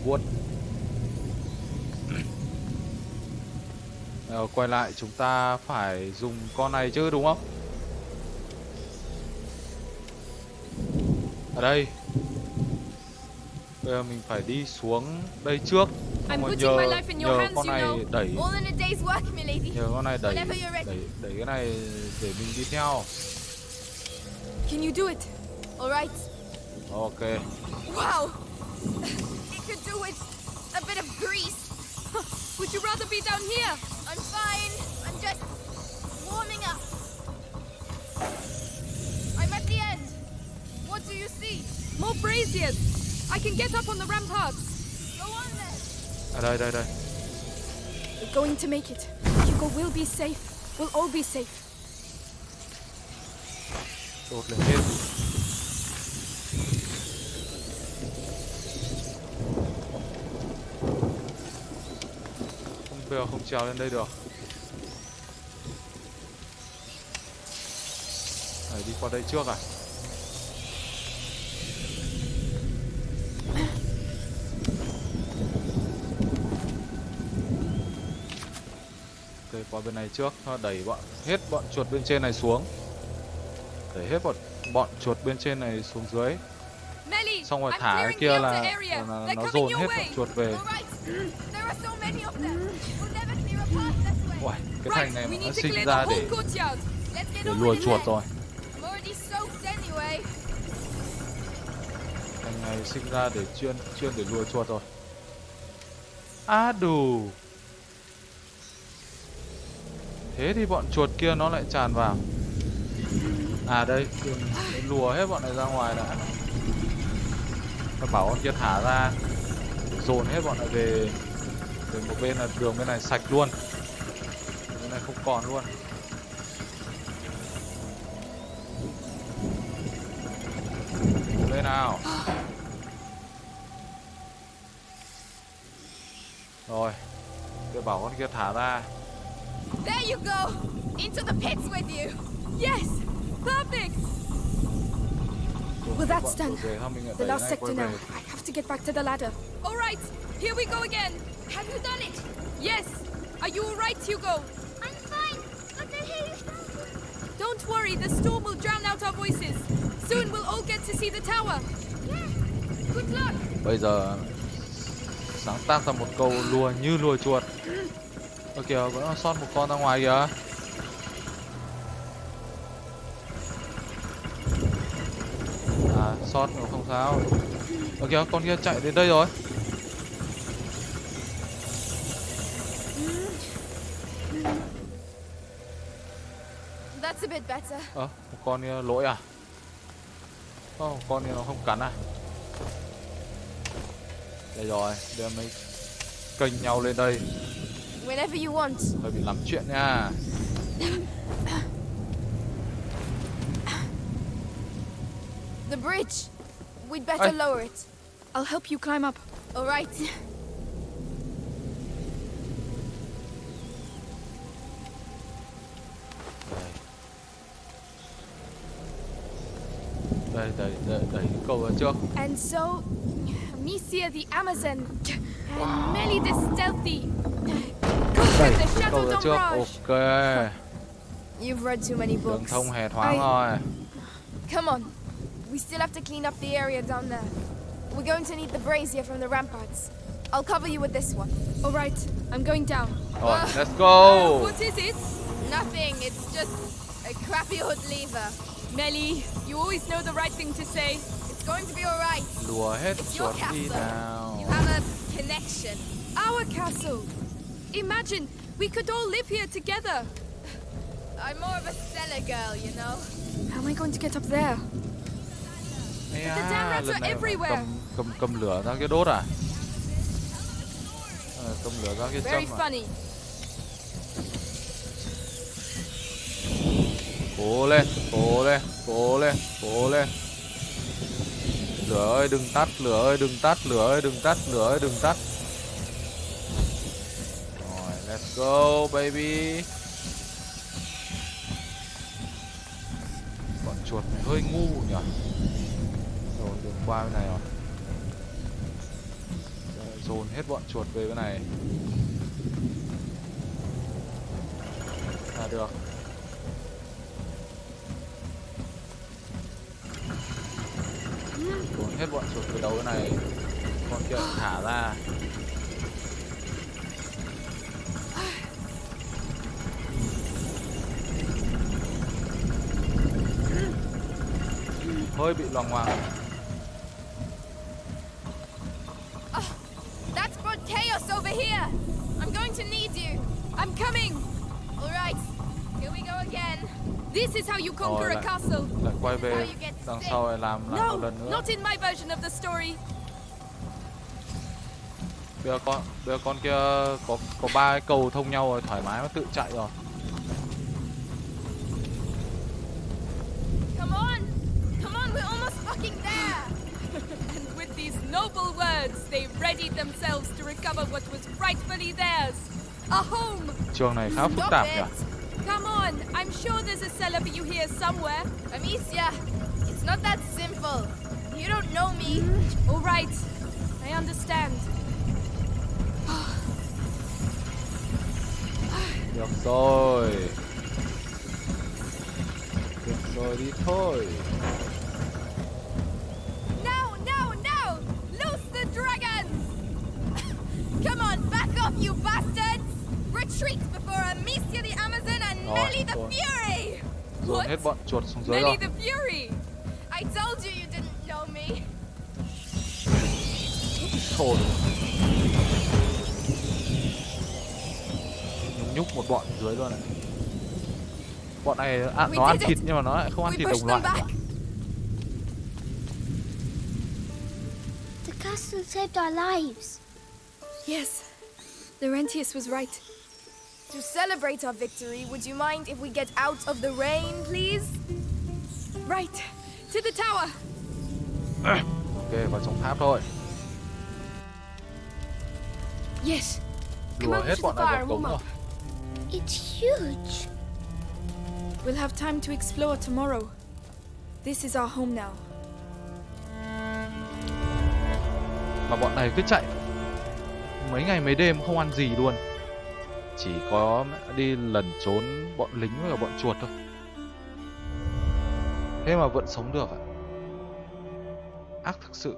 vuốt. Ờ, quay lại chúng ta phải dùng con này chứ đúng không? Ở đây. Bây giờ mình phải đi xuống đây trước. Rồi my nhờ, nhờ con này đẩy nhờ con này đẩy đẩy đẩy cái này để mình đi theo. Can you do it? All right. Ok. Wow. It could do with a bit of grease. Would you rather be down here? I'm fine. I'm just warming up. I'm at the end. What do you see? More braziers! I can get up on the ramparts. Go on then. Đây đây đây. We're going to make it. Hugo will be safe. We'll all be safe. Lên bây giờ không trèo lên đây được. Phải đi qua đây trước à? Ok, qua bên này trước, nó đẩy bọn hết bọn chuột bên trên này xuống. Đẩy hết bọn bọn chuột bên trên này xuống dưới. Xong rồi thả cái kia là, là They're nó dồn hết bọn chuột về. All right. There are so many of them. We'll never clear a path this way. Uầy, cái thành này mà nó sinh ra để để lùa chuột rồi. Thành này sinh ra để chuyên chuyên để lùa chuột rồi. À đủ. Thế thì bọn chuột kia nó lại tràn vào. À đây, lùa hết bọn này ra ngoài đã. Nó bảo con kia thả ra, dồn hết bọn này về về một bên là đường bên này sạch luôn. Bên này không còn luôn. Bên nào? Rồi, tôi bảo con kia thả ra. There you go. Into the pits with you. Yes! Perfect! Rồi, Well, that's done. chuột về, thôi mình lại The last sector now. I have to get back to the ladder. All right, here we go again. Have you done it? Yes. Are you all right, Hugo? Don't worry, the storm will drown out our voices. Soon we'll all get to see the tower. Yeah, Good luck. Bây giờ sáng tác ra một câu lùa như lùa chuột. Ơ kìa, vẫn sót một con ra ngoài kìa. À, sót nó không sao. Ơ kìa, con kia chạy đến đây rồi. Ơ, một con kia lỗi à? Không, một con kia nó không cắn à? Đây rồi, đưa mấy kênh nhau lên đây. Whenever you want. Hơi bị lắm chuyện nha. The bridge. We'd better Hey. lower it. I'll help you climb up. All right. Đây. And so, Misia the Amazon, and Melly the Stealthy. Đẩy Conquered the cái cầu Chateau trước. Ok. You've read too many Đường books. thông hè thoáng I- rồi. Come on. We still have to clean up the area down there. We're going to need the brazier from the ramparts. I'll cover you with this one. All right, I'm going down. Rồi, Uh, let's go. What is it? Nothing. It's just a crappy hood lever. Melly, you always know the right thing to say. It's going to be all right. Lùa hết It's your chuột đi castle. nào. You have a connection. Our castle. Imagine, we could all live here together. I'm more of a cellar girl, you know. How am I going to get up there? Ây the da, damn rats are everywhere. cầm cầm cầm lửa ra kia đốt à? Ờ, cầm lửa ra kia Very châm à? Cố lên, cố lên, cố lên, cố lên. Lửa ơi đừng tắt, lửa ơi đừng tắt, lửa ơi đừng tắt, lửa ơi đừng tắt. Rồi, let's go baby. Bọn chuột này hơi ngu nhỉ. Rồi đường qua bên này rồi Rồi, dồn hết bọn chuột về bên này là được dồn hết bọn chuột về đầu bên này. Con kia thả ra. Hơi bị loằng ngoằng. This is how you conquer Rồi a castle. lại quay về đằng sau lại làm lại No, một lần nữa not in my version of the story. bây giờ con bây giờ con kia có có ba cái cầu thông nhau rồi thoải mái nó tự chạy rồi Come on! Come on, we're almost fucking there! And with these noble words, they readied themselves to recover what was rightfully theirs. A home! trường này khá phức tạp nhỉ Come on, I'm sure there's a cellar for you here somewhere. Amicia, not that simple. You don't know me. Mm-hmm. All right, I understand. được rồi được rồi đi thôi No, no, no! Loose the dragons! Come on, back off, you bastards! Retreat before Amicia the Amazon and Rồi, Melly the. Fury! dồn What? hết bọn chuột xuống dưới Nelly rồi the Fury! I told you you didn't know me. thôi nhúng nhúc một bọn dưới luôn này bọn này à, nó ăn thịt it. nhưng mà nó lại không ăn We thịt đồng loại. The castle saved our lives. Yes, Laurentius was right. To celebrate our victory, would you mind if we get out of the rain, please? Right, to the tower. ok vào trong tháp thôi Yes. Come lùa hết to bọn này and cống rồi. It's huge. We'll have time to explore tomorrow. This is our home now. mà bọn này cứ chạy mấy ngày mấy đêm không ăn gì luôn chỉ có đi lẩn trốn bọn lính với cả bọn chuột thôi thế mà vẫn sống được ạ. Ác thực sự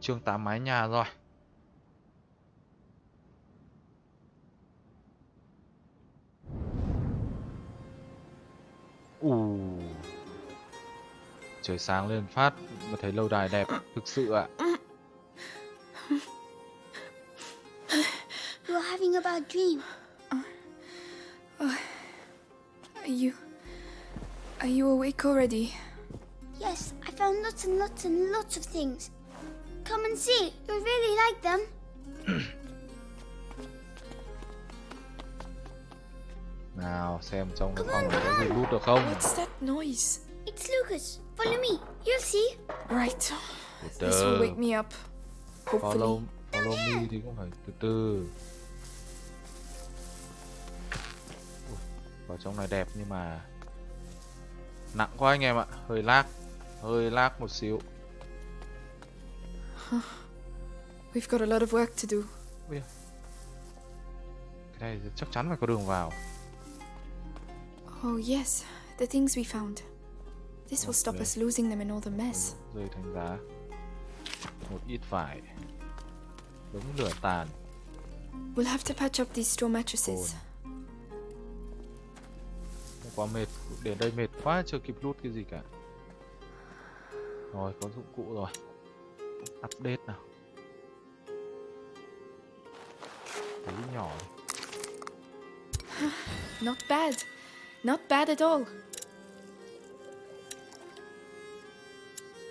chương 8 mái nhà rồi. Ù. Trời sáng lên phát mà thấy lâu đài đẹp thực sự ạ. You're having a bad dream. Are you. Are you awake already? Yes, I found lots and lots and lots of things. Come and see. You'll really like them. nào xem trong cái phòng này có gì lút được không What's that noise? It's Lucas. Follow me. You'll see. Right. từ This will wake me up. Hopefully. follow follow me thì cũng phải từ từ Ui, vào trong này đẹp nhưng mà nặng quá anh em ạ. Hơi lag. Hơi lag một xíu. We've got a lot of work to do. cái này chắc chắn phải có đường vào. Oh, yes. The things we found. This will stop us losing them in all the mess. rơi thành giá. Một ít vải. Đống lửa tàn. We'll have to patch up these straw mattresses. Không quá mệt đến đây mệt quá chưa kịp lút cái gì cả. Rồi có dụng cụ rồi. Update nào. Thấy nhỏ Not bad. Not bad at all.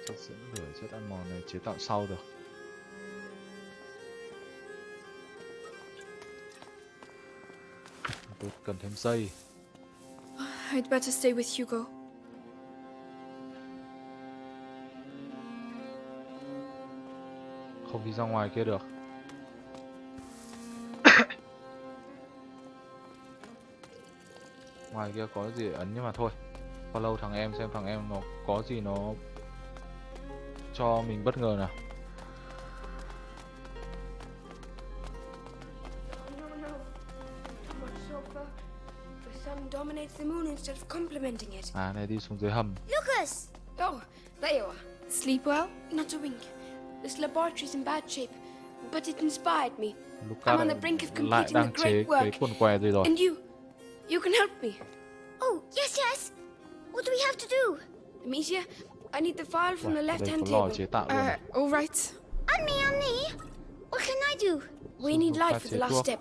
chất dẫn lửa chất ăn mòn này chế tạo sau được. Tôi cần thêm dây I'd better stay with Hugo. không đi ra ngoài kia được ngoài kia có gì ấn nhưng mà thôi follow thằng em xem thằng em nó có gì nó cho mình bất ngờ nào. Instead of complementing it. À này đi xuống dưới hầm. Lucas! Oh, there you are. Sleep well? Not a wink. This laboratory's in bad shape, but it inspired me. Lucas I'm on the brink of completing the great work. quần què gì rồi. And you, you can help me. Oh, yes, yes! What do we have to do? Amicia, I need the file from Uầy, the left-hand table. chế tạo luôn. Uh, all right. On me, on me! What can I do? We need light for the last step.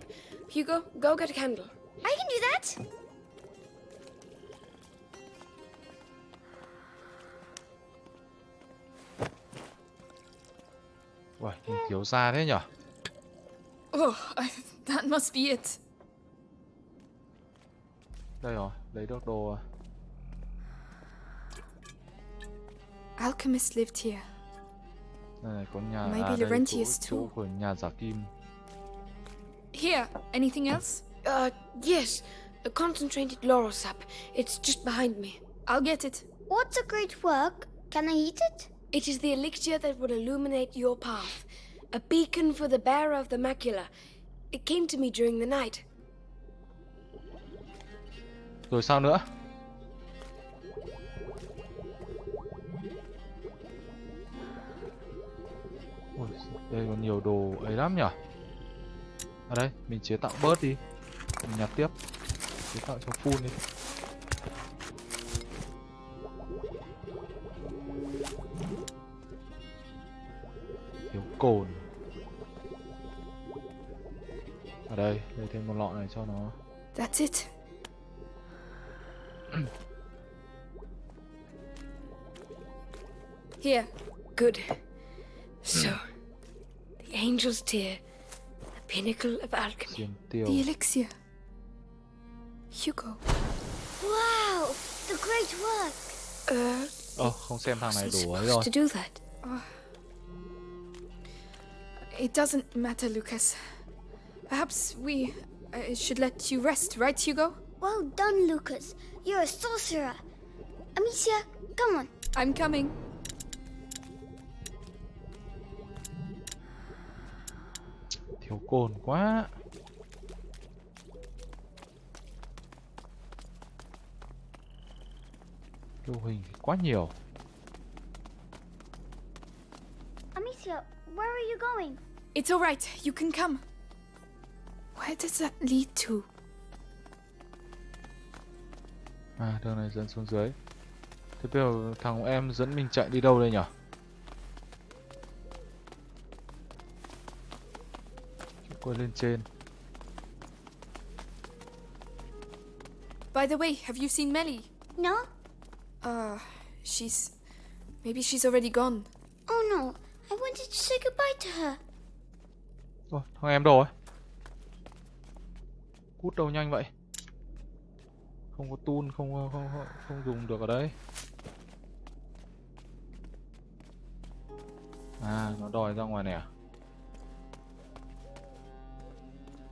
Hugo, go get a candle. I can do that. Uầy, nhìn thiếu da thế nhở? Oh, I, that must be it. Đây rồi, lấy được đồ à. Alchemist lived here. Đây này có nhà Maybe à, đây Laurentius chỗ, chỗ too. của nhà giả kim. Here, anything else? Uh, yes, a concentrated laurel sap. It's just behind me. I'll get it. What's a great work? Can I eat it? It is the elixir that will illuminate your path, a beacon for the bearer of the macula. It came to me during the night. Rồi sao nữa? Ôi, đây còn nhiều đồ ấy lắm nhở? À đây, mình chế tạo bớt đi. Mình nhặt tiếp. Chế tạo cho full đi. Cồn. ở đây lấy thêm một lọ này cho nó That's it. Here. Good. So, the angel's tear, the pinnacle of alchemy. The elixir. Hugo. Wow, the great work. Uh, ơ không xem thằng này wasn't đủ ấy rồi to do that. It doesn't matter, Lucas. Perhaps we uh, should let you rest, right, Hugo? Well done, Lucas. You're a sorcerer. Amicia, come on. I'm coming. thiếu cồn quá lưu hình thì quá nhiều Amicia, where are you going? It's all right. You can come. Where does that lead to? à đường này dẫn xuống dưới thế bây giờ thằng em dẫn mình chạy đi đâu đây nhở quay lên trên By the way, have you seen Melly? No? Uh, she's. Maybe she's already gone. Oh no, I wanted to say goodbye to her. Ôi, thằng em đâu ấy. Cút đâu nhanh vậy? Không có tool không không không, không dùng được ở đây. À nó đòi ra ngoài này à?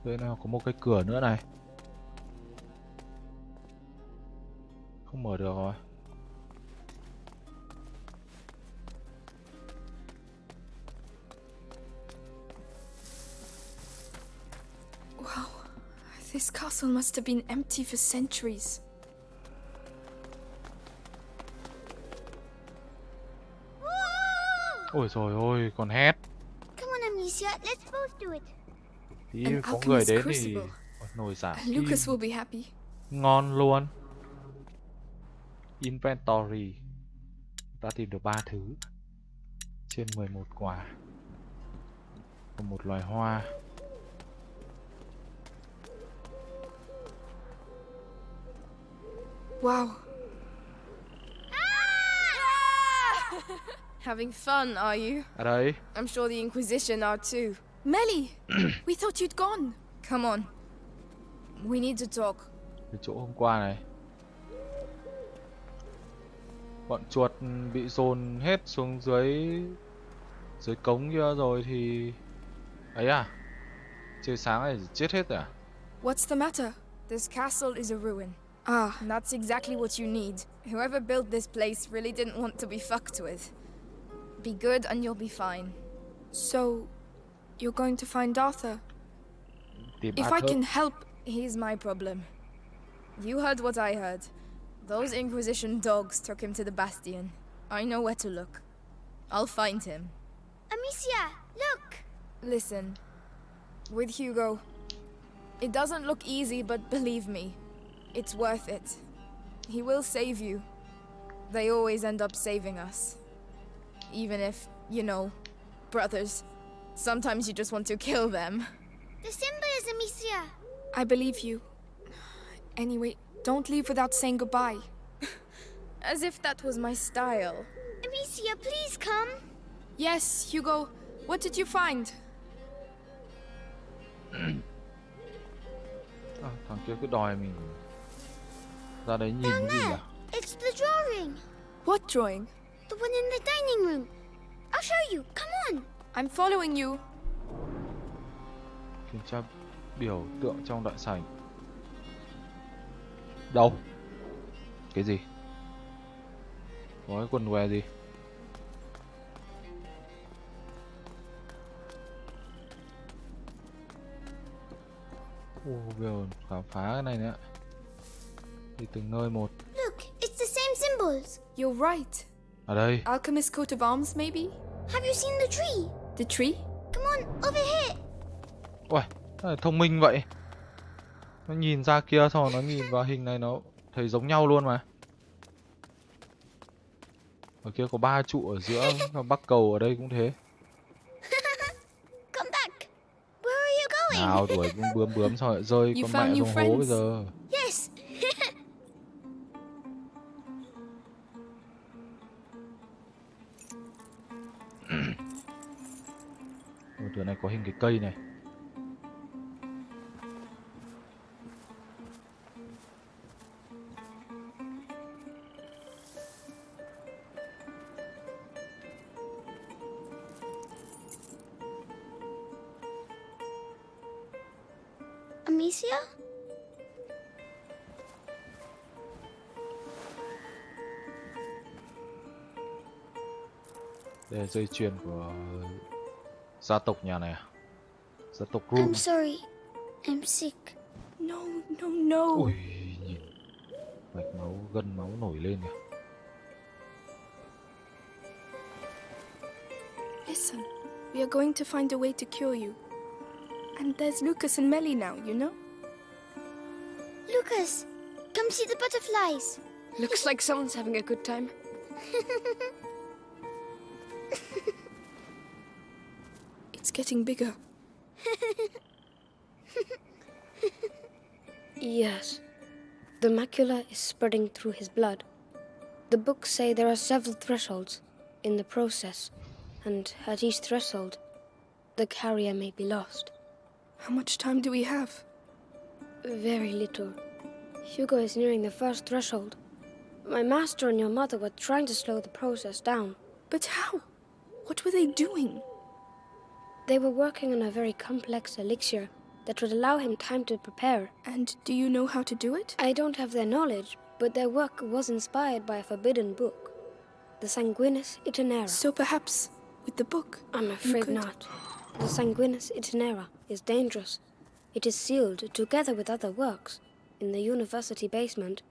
Đây nào có một cái cửa nữa này. Không mở được rồi. This castle must have been empty for centuries. ôi rồi ôi còn hét. Come on, Amicia, let's both do it. tí An có người đến thì nồi giả. Lucas will be happy. ngon luôn. Inventory. Ta tìm được ba thứ. Trên 11 quả. Và một loài hoa Wow. Having fun, are you? đấy I'm sure the Inquisition are too. Melly! we thought you'd gone. Come on. We need to talk. cái chỗ hôm qua này bọn chuột bị dồn hết xuống dưới dưới cống kia rồi thì ấy à trời sáng này chết hết rồi à What's the matter? This castle is a ruin. Ah, And that's exactly what you need. Whoever built this place really didn't want to be fucked with. Be good and you'll be fine. So, you're going to find Arthur? Tìm If I can help, He's my problem. You heard what I heard. Those Inquisition dogs took him to the Bastion. I know where to look. I'll find him. Amicia, look! Listen, with Hugo, it doesn't look easy, but believe me, it's worth it. He will save you. They always end up saving us. Even if, you know, brothers, sometimes you just want to kill them. The symbol is Amicia. I believe you. Anyway, don't leave without saying goodbye. As if that was my style. Amicia, please come. Yes, Hugo, what did you find? À, thằng kia cứ đòi mình ra đấy nhìn cái gì à? It's the drawing. What drawing? The one in the dining room. I'll show you. Come on. I'm following you. Kiểm tra biểu tượng trong đại sảnh. Đâu? Cái gì? Có cái quần què gì? Ồ, bây giờ khám phá cái này nữa. Đi từng nơi một. Look, it's the same symbols. You're right. Ở đây. Alchemist coat of arms, maybe? Have you seen the tree? The tree? Come on, over here. Lại thông minh vậy? Nó nhìn ra kia xong rồi nó nhìn vào hình này nó thấy giống nhau luôn mà. Ở kia có ba trụ ở giữa và bắc cầu ở đây cũng thế. Come back. Where are you going? Nào đuổi bướm bướm xong lại rơi You con mẹ xuống hố bây giờ. Chỗ này có hình cái cây này. Amicia? Đây là dây chuyền của gia tộc nhà này à? Gia tộc I'm sorry. I'm sick. No, no, no. Ui, nhìn mạch máu, gân máu nổi lên kìa. Listen, we are going to find a way to cure you. And there's Lucas and Melly now, you know? Lucas, come see the butterflies. Looks like someone's having a good time. getting bigger. Yes. The macula is spreading through his blood. The books say there are several thresholds in the process, and at each threshold, the carrier may be lost. How much time do we have? Very little. Hugo is nearing the first threshold. My master and your mother were trying to slow the process down. But how? What were they doing? They were working on a very complex elixir that would allow him time to prepare. And do you know how to do it? I don't have their knowledge, but their work was inspired by a forbidden book, the Sanguinis Itinera. So perhaps with the book. I'm afraid not. The Sanguinis Itinera is dangerous. It is sealed together with other works in the university basement.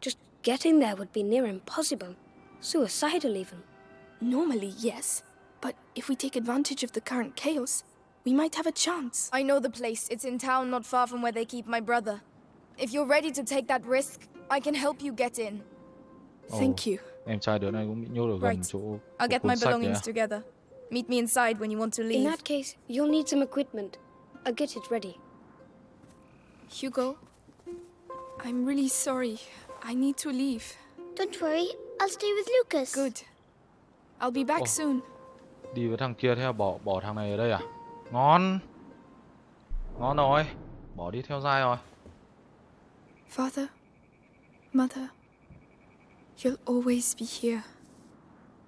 Just getting there would be near impossible. Suicidal, even. Normally, yes. But if we take advantage of the current chaos, we might have a chance. I know the place. It's in town, not far from where they keep my brother. If you're ready to take that risk, I can help you get in. Oh, Thank you. Em trai đứa này cũng bị nhốt ở gần Right. chỗ I'll get my belongings à? together. Meet me inside when you want to leave. In that case, you'll need some equipment. I'll get it ready. Hugo, I'm really sorry. I need to leave. Don't worry, I'll stay with Lucas. Good. I'll be back Oh. soon. Đi với thằng kia theo bỏ bỏ thằng này ở đây à? Ngon. Ngon rồi. Bỏ đi theo dai rồi. Father, Mother, you'll always be here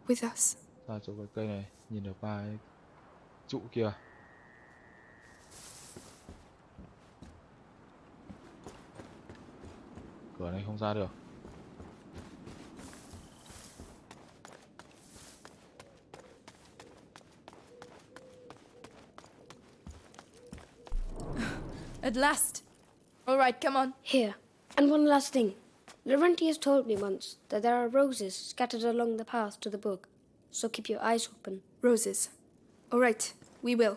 with us. Ra chỗ cái cây này, nhìn được ba cái trụ kia. Cửa này không ra được. At last. All right, come on. Here. And one last thing. Laurentius told me once that there are roses scattered along the path to the book, so keep your eyes open. Roses. All right, we will.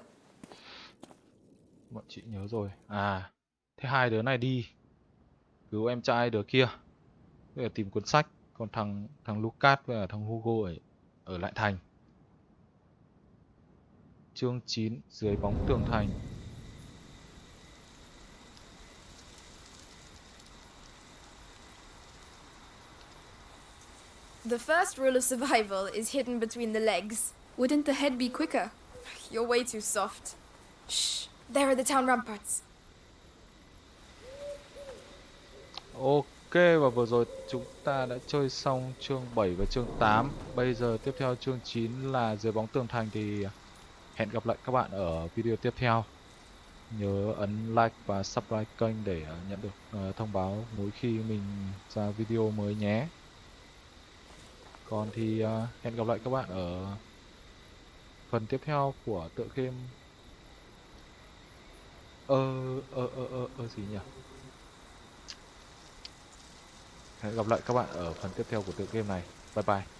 Bọn chị nhớ rồi. À, thế hai đứa này đi cứu em trai đứa kia. Bây giờ tìm cuốn sách, còn thằng thằng Lucas với cả thằng Hugo ở ở lại thành. Chương 9 dưới bóng tường thành. The first rule of survival is hidden between the legs. Wouldn't the head be quicker? You're way too soft. Shh. There are the town ramparts. Ok và vừa rồi chúng ta đã chơi xong chương 7 và chương 8 Bây giờ tiếp theo chương 9 là dưới bóng tường thành thì hẹn gặp lại các bạn ở video tiếp theo Nhớ ấn like và subscribe kênh để nhận được ờ, thông báo mỗi khi mình ra video mới nhé còn thì uh, hẹn gặp lại các bạn ở phần tiếp theo của tựa game Ơ ơ ơ ơ ơ gì nhỉ? Hẹn gặp lại các bạn ở phần tiếp theo của tựa game này. Bye bye.